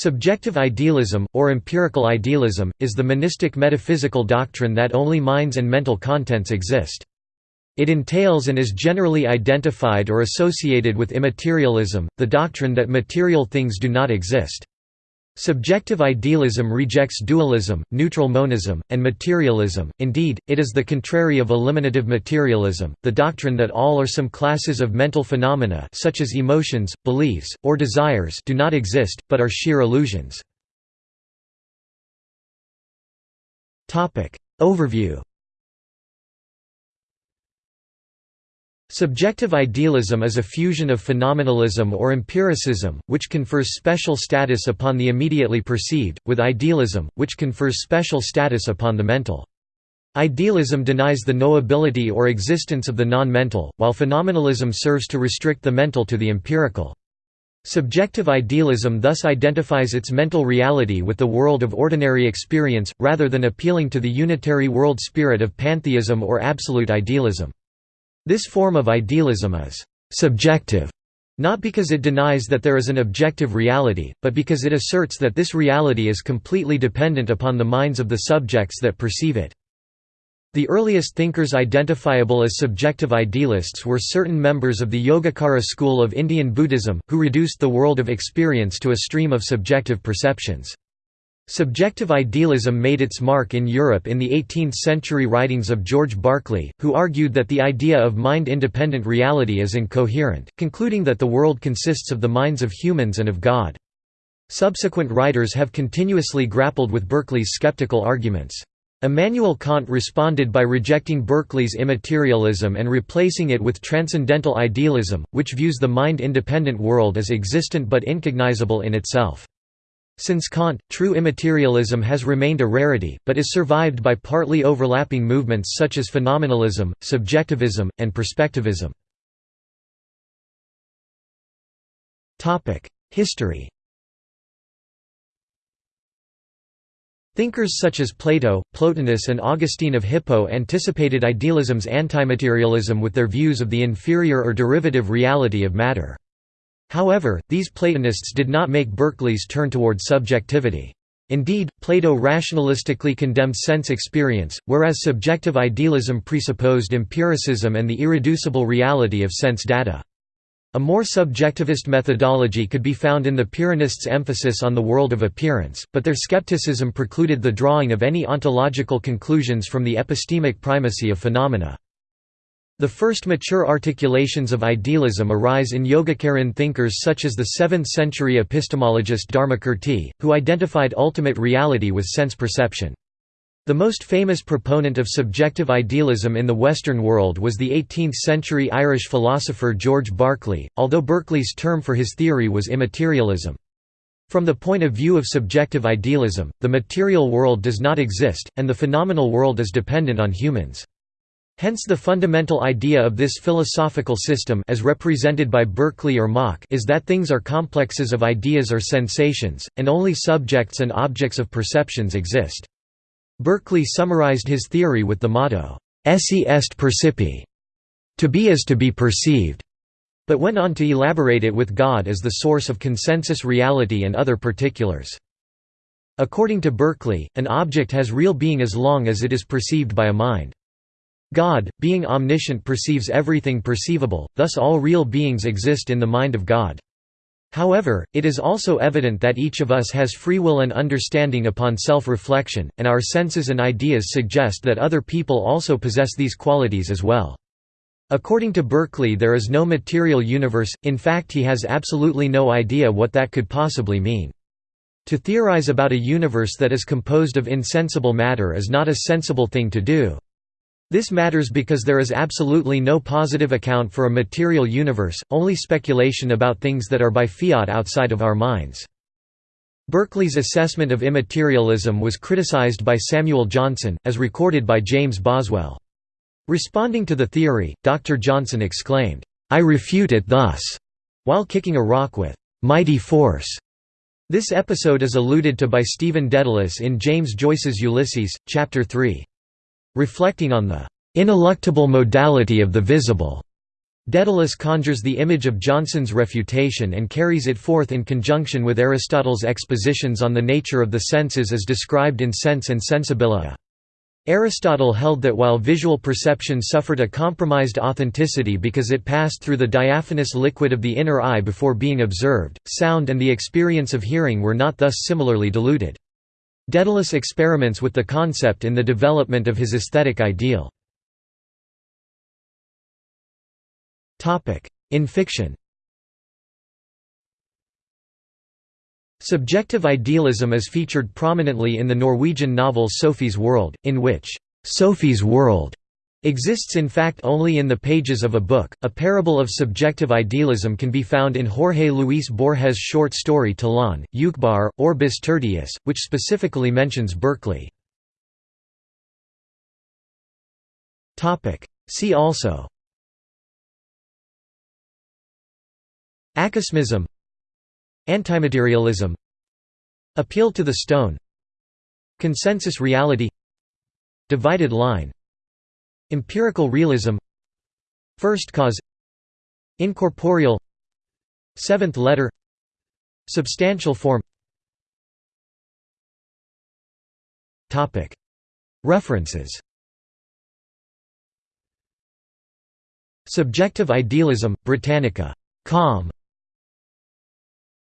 Subjective idealism, or empirical idealism, is the monistic metaphysical doctrine that only minds and mental contents exist. It entails and is generally identified or associated with immaterialism, the doctrine that material things do not exist. Subjective idealism rejects dualism, neutral monism, and materialism, indeed, it is the contrary of eliminative materialism, the doctrine that all or some classes of mental phenomena such as emotions, beliefs, or desires do not exist, but are sheer illusions. Overview Subjective idealism is a fusion of phenomenalism or empiricism, which confers special status upon the immediately perceived, with idealism, which confers special status upon the mental. Idealism denies the knowability or existence of the non-mental, while phenomenalism serves to restrict the mental to the empirical. Subjective idealism thus identifies its mental reality with the world of ordinary experience, rather than appealing to the unitary world spirit of pantheism or absolute idealism. This form of idealism is «subjective» not because it denies that there is an objective reality, but because it asserts that this reality is completely dependent upon the minds of the subjects that perceive it. The earliest thinkers identifiable as subjective idealists were certain members of the Yogacara school of Indian Buddhism, who reduced the world of experience to a stream of subjective perceptions. Subjective idealism made its mark in Europe in the 18th-century writings of George Berkeley, who argued that the idea of mind-independent reality is incoherent, concluding that the world consists of the minds of humans and of God. Subsequent writers have continuously grappled with Berkeley's skeptical arguments. Immanuel Kant responded by rejecting Berkeley's immaterialism and replacing it with transcendental idealism, which views the mind-independent world as existent but incognizable in itself. Since Kant, true immaterialism has remained a rarity, but is survived by partly overlapping movements such as phenomenalism, subjectivism, and perspectivism. History Thinkers such as Plato, Plotinus and Augustine of Hippo anticipated idealism's antimaterialism with their views of the inferior or derivative reality of matter. However, these Platonists did not make Berkeley's turn toward subjectivity. Indeed, Plato rationalistically condemned sense experience, whereas subjective idealism presupposed empiricism and the irreducible reality of sense data. A more subjectivist methodology could be found in the Pyrrhonists' emphasis on the world of appearance, but their skepticism precluded the drawing of any ontological conclusions from the epistemic primacy of phenomena. The first mature articulations of idealism arise in Yogacaran thinkers such as the 7th-century epistemologist Dharmakirti, who identified ultimate reality with sense perception. The most famous proponent of subjective idealism in the Western world was the 18th-century Irish philosopher George Berkeley, although Berkeley's term for his theory was immaterialism. From the point of view of subjective idealism, the material world does not exist, and the phenomenal world is dependent on humans. Hence the fundamental idea of this philosophical system as represented by Berkeley or Mach is that things are complexes of ideas or sensations, and only subjects and objects of perceptions exist. Berkeley summarized his theory with the motto, esse est percipi, to be is to be perceived, but went on to elaborate it with God as the source of consensus reality and other particulars. According to Berkeley, an object has real being as long as it is perceived by a mind. God, being omniscient perceives everything perceivable, thus all real beings exist in the mind of God. However, it is also evident that each of us has free will and understanding upon self-reflection, and our senses and ideas suggest that other people also possess these qualities as well. According to Berkeley there is no material universe, in fact he has absolutely no idea what that could possibly mean. To theorize about a universe that is composed of insensible matter is not a sensible thing to do. This matters because there is absolutely no positive account for a material universe, only speculation about things that are by fiat outside of our minds. Berkeley's assessment of immaterialism was criticized by Samuel Johnson, as recorded by James Boswell. Responding to the theory, Dr. Johnson exclaimed, "'I refute it thus' while kicking a rock with "'mighty force'". This episode is alluded to by Stephen Dedalus in James Joyce's Ulysses, Chapter 3. Reflecting on the ineluctable modality of the visible, Dedalus conjures the image of Johnson's refutation and carries it forth in conjunction with Aristotle's expositions on the nature of the senses as described in Sense and Sensibilia. Aristotle held that while visual perception suffered a compromised authenticity because it passed through the diaphanous liquid of the inner eye before being observed, sound and the experience of hearing were not thus similarly diluted. Dedalus experiments with the concept in the development of his aesthetic ideal. In fiction Subjective idealism is featured prominently in the Norwegian novel Sophie's World, in which Sophie's World exists in fact only in the pages of a book. A parable of subjective idealism can be found in Jorge Luis Borges' short story Tlön, Uqbar, Orbis Tertius, which specifically mentions Berkeley. See also. Acosmism Antimaterialism. Appeal to the stone. Consensus reality. Divided line Empirical realism First cause Incorporeal Seventh letter Substantial form References Subjective Idealism, Britannica. Com.